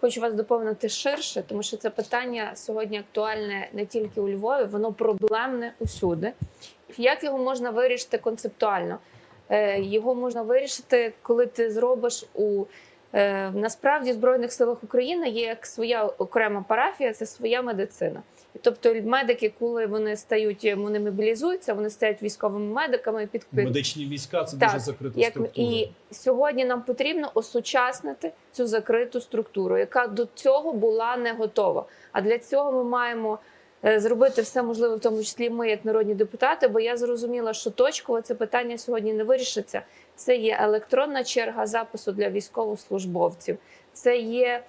хочу вас доповнити ширше, тому що це питання сьогодні актуальне не тільки у Львові, воно проблемне усюди. Як його можна вирішити концептуально? Е, Його можна вирішити, коли ти зробиш у насправді в Збройних силах України є як своя окрема парафія, це своя медицина. Тобто медики, коли вони стають, вони мобілізуються, вони стають військовими медиками під Медичні війська це Так, дуже закрита як структура. і сьогодні нам потрібно осучаснити цю закриту структуру, яка до цього була не готова. А для цього ми маємо е, зробити все можливе, в тому числі ми, як народні депутати. Бо я зрозуміла, що точково це питання сьогодні не вирішиться. Це є електронна черга запису для військовослужбовців. Це є е,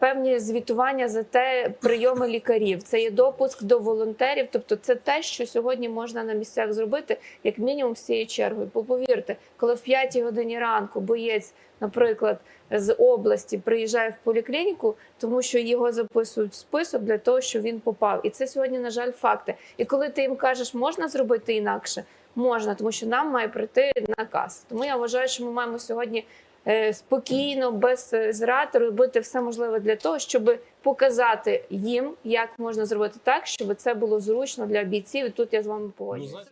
певні звітування за те прийоми лікарів. Це є допуск до волонтерів. Тобто, це те, що сьогодні можна на місцях зробити, як мінімум з чергою. Бо повірте, коли в 5 годині ранку боєць, наприклад, з області приїжджає в поліклініку, тому що його записують в список для того, щоб він попав. І це сьогодні, на жаль, факти. І коли ти їм кажеш, можна зробити інакше, можна, тому що нам має прийти наказ. Тому я вважаю, що ми маємо сьогодні. Е, Спокійно, без е, зрад робити все можливе для того, щоб показати їм, як можна зробити так, щоб це було зручно для бійців. І тут я з вами Ну, погоджуюся.